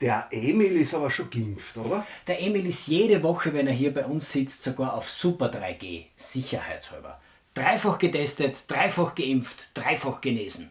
Der Emil ist aber schon geimpft, oder? Der Emil ist jede Woche, wenn er hier bei uns sitzt, sogar auf Super 3G, sicherheitshalber. Dreifach getestet, dreifach geimpft, dreifach genesen.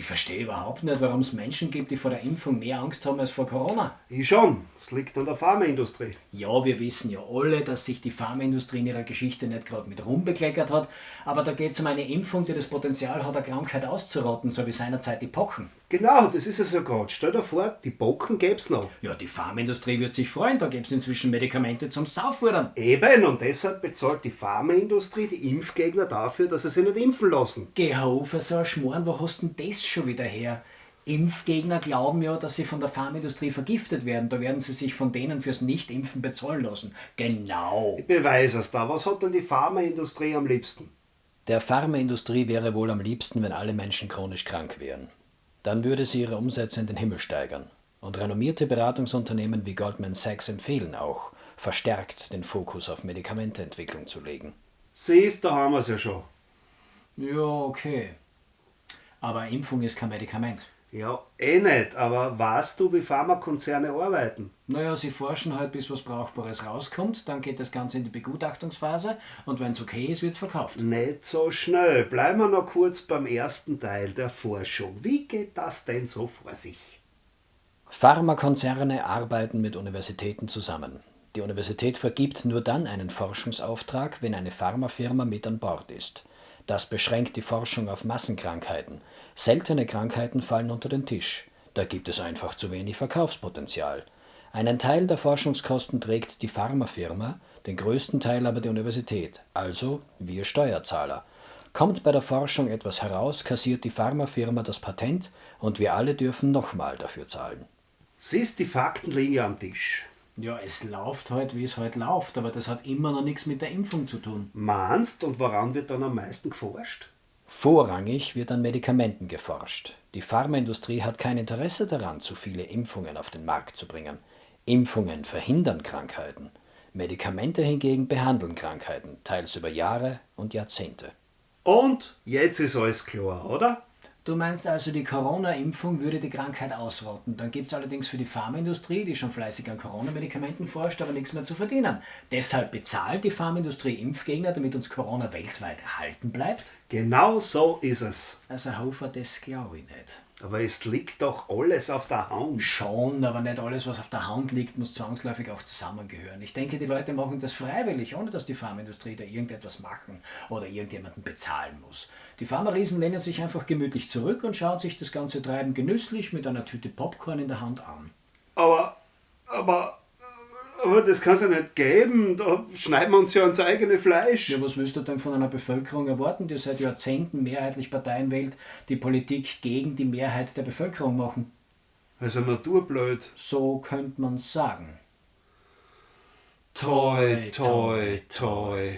Ich verstehe überhaupt nicht, warum es Menschen gibt, die vor der Impfung mehr Angst haben als vor Corona. Ich schon. Es liegt an der Pharmaindustrie. Ja, wir wissen ja alle, dass sich die Pharmaindustrie in ihrer Geschichte nicht gerade mit Ruhm bekleckert hat, aber da geht es um eine Impfung, die das Potenzial hat, eine Krankheit auszurotten, so wie seinerzeit die Pocken. Genau, das ist es ja gerade. Stell dir vor, die Pocken gäb's noch. Ja, die Pharmaindustrie wird sich freuen, da gäbe es inzwischen Medikamente zum Saufwurdern. Eben, und deshalb bezahlt die Pharmaindustrie die Impfgegner dafür, dass sie sich nicht impfen lassen. Geh auf, so ein Schmoren, wo hast denn das schon wieder her? Impfgegner glauben ja, dass sie von der Pharmaindustrie vergiftet werden. Da werden sie sich von denen fürs Nicht-Impfen bezahlen lassen. Genau. Ich beweise es da. Was hat denn die Pharmaindustrie am liebsten? Der Pharmaindustrie wäre wohl am liebsten, wenn alle Menschen chronisch krank wären. Dann würde sie ihre Umsätze in den Himmel steigern. Und renommierte Beratungsunternehmen wie Goldman Sachs empfehlen auch, verstärkt den Fokus auf Medikamenteentwicklung zu legen. Siehst, da haben wir es ja schon. Ja, okay. Aber Impfung ist kein Medikament. Ja, eh nicht, aber weißt du, wie Pharmakonzerne arbeiten? Naja, sie forschen halt, bis was Brauchbares rauskommt, dann geht das Ganze in die Begutachtungsphase und wenn es okay ist, wird es verkauft. Nicht so schnell. Bleiben wir noch kurz beim ersten Teil der Forschung. Wie geht das denn so vor sich? Pharmakonzerne arbeiten mit Universitäten zusammen. Die Universität vergibt nur dann einen Forschungsauftrag, wenn eine Pharmafirma mit an Bord ist. Das beschränkt die Forschung auf Massenkrankheiten. Seltene Krankheiten fallen unter den Tisch. Da gibt es einfach zu wenig Verkaufspotenzial. Einen Teil der Forschungskosten trägt die Pharmafirma, den größten Teil aber die Universität, also wir Steuerzahler. Kommt bei der Forschung etwas heraus, kassiert die Pharmafirma das Patent und wir alle dürfen nochmal dafür zahlen. Siehst, die Fakten liegen ja am Tisch. Ja, es läuft halt, wie es halt läuft, aber das hat immer noch nichts mit der Impfung zu tun. Meinst und woran wird dann am meisten geforscht? Vorrangig wird an Medikamenten geforscht. Die Pharmaindustrie hat kein Interesse daran, zu viele Impfungen auf den Markt zu bringen. Impfungen verhindern Krankheiten. Medikamente hingegen behandeln Krankheiten, teils über Jahre und Jahrzehnte. Und jetzt ist alles klar, oder? Du meinst also, die Corona-Impfung würde die Krankheit ausrotten. Dann gibt es allerdings für die Pharmaindustrie, die schon fleißig an Corona-Medikamenten forscht, aber nichts mehr zu verdienen. Deshalb bezahlt die Pharmaindustrie Impfgegner, damit uns Corona weltweit erhalten bleibt? Genau so ist es. Also Hofer, das glaube ich nicht. Aber es liegt doch alles auf der Hand. Schon, aber nicht alles, was auf der Hand liegt, muss zwangsläufig auch zusammengehören. Ich denke, die Leute machen das freiwillig, ohne dass die Pharmaindustrie da irgendetwas machen oder irgendjemanden bezahlen muss. Die Pharma-Riesen lehnen sich einfach gemütlich zurück und schauen sich das ganze Treiben genüsslich mit einer Tüte Popcorn in der Hand an. Aber, aber, aber das kann es ja nicht geben. Da schneiden wir uns ja ans eigene Fleisch. Ja, was willst du denn von einer Bevölkerung erwarten, die seit Jahrzehnten mehrheitlich Parteien wählt, die Politik gegen die Mehrheit der Bevölkerung machen? Also naturblöd. So könnte man sagen. Toi, toi, toi.